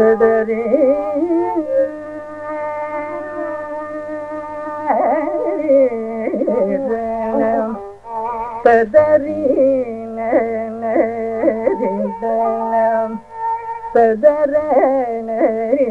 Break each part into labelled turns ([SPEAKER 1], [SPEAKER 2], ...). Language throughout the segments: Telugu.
[SPEAKER 1] தொடரே சதரீன சதர நரீ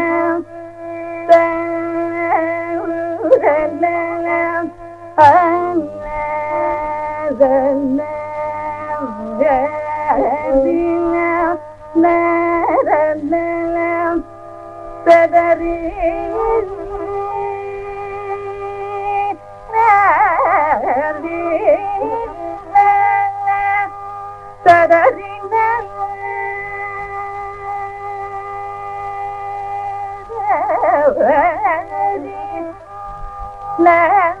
[SPEAKER 1] la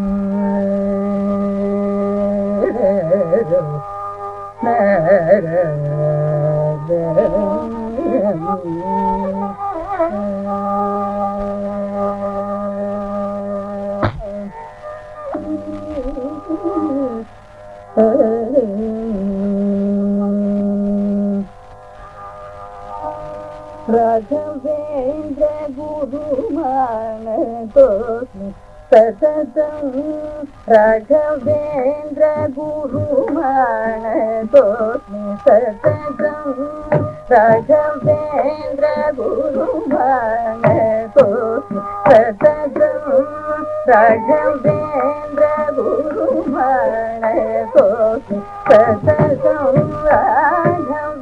[SPEAKER 1] Raghavendra Guru Mana Raghavendra గురుమాన సతతం రాఘవేంద్ర గురుమాన సతతం రాఘవేంద్ర గురుమాన సతతం రాఘవేంద్ర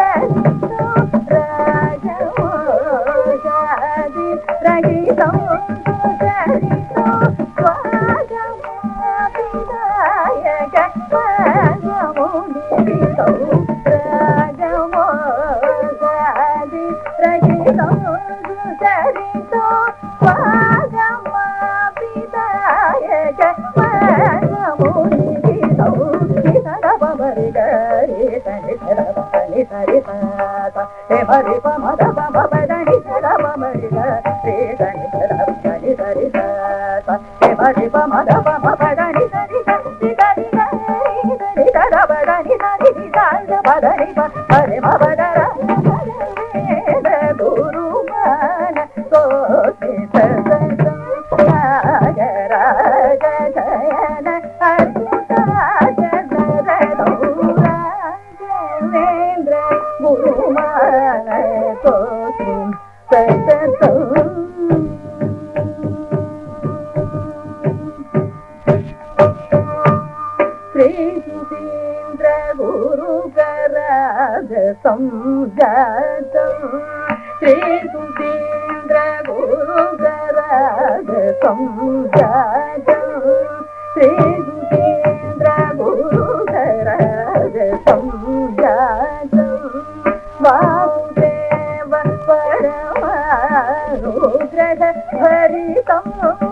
[SPEAKER 1] శ్రీ गुरुकराज सङ्गतम् श्रीसुतीन्द्र गुरुकराज सङ्गतम् श्रीसुतीन्द्र गुरुकराज सङ्गतम् वासुदेव परमानुग्रह भरितम्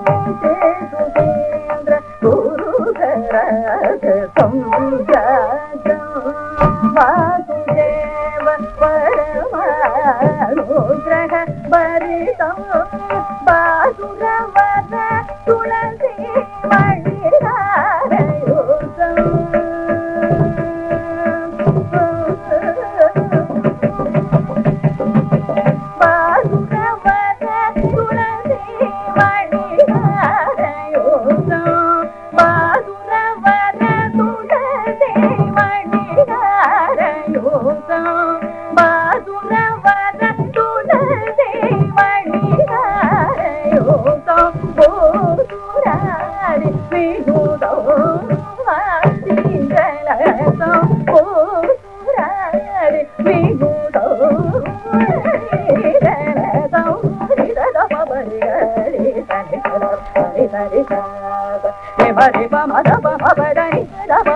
[SPEAKER 1] గరి సరి మరి మద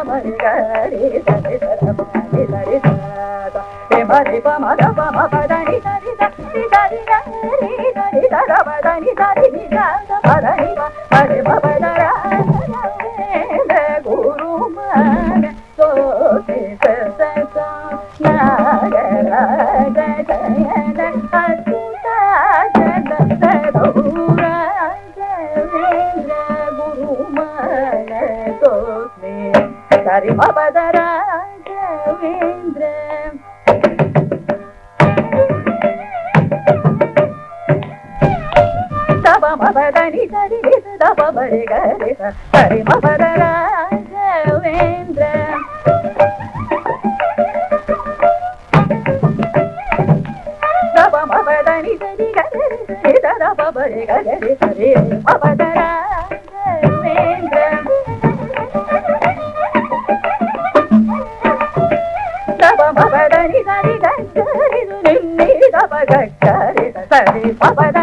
[SPEAKER 1] మరి గరి సరి సరి మరి మద బరి గరి హరి మరేంద్ర బరి గరి హరి మరేంద్ర గరి గరి గరి నిమ్మి గరి సరి పద